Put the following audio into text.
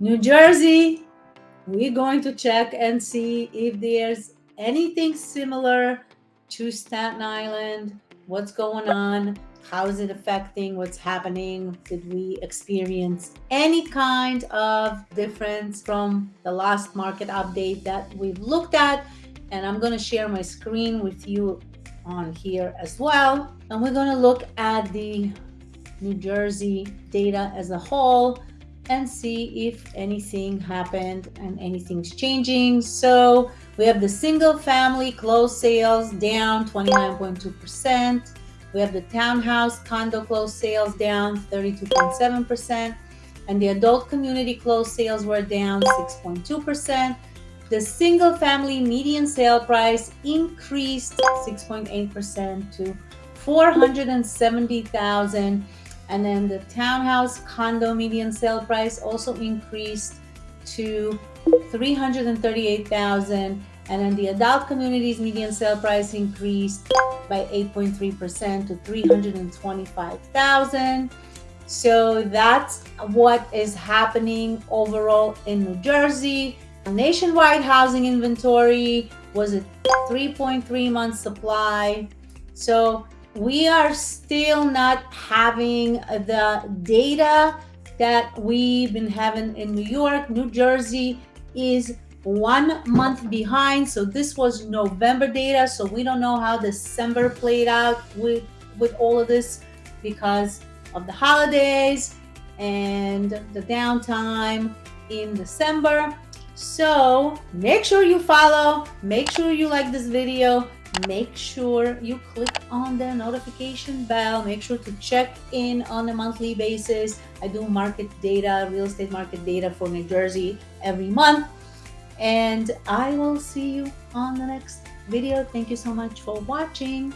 New Jersey, we're going to check and see if there's anything similar to Staten Island. What's going on? How is it affecting what's happening? Did we experience any kind of difference from the last market update that we've looked at? And I'm going to share my screen with you on here as well. And we're going to look at the New Jersey data as a whole and see if anything happened and anything's changing. So we have the single family closed sales down 29.2%. We have the townhouse condo closed sales down 32.7%. And the adult community closed sales were down 6.2%. The single family median sale price increased 6.8% to 470,000 and then the townhouse condo median sale price also increased to 338,000 and then the adult communities median sale price increased by 8.3% to 325,000. So that's what is happening overall in New Jersey. Nationwide housing inventory was a 3.3 month supply. So we are still not having the data that we've been having in New York. New Jersey is one month behind. So this was November data. So we don't know how December played out with, with all of this because of the holidays and the downtime in December. So make sure you follow, make sure you like this video, make sure you click on the notification bell. Make sure to check in on a monthly basis. I do market data real estate market data for new jersey every month. And i will see you on the next video. Thank you so much for watching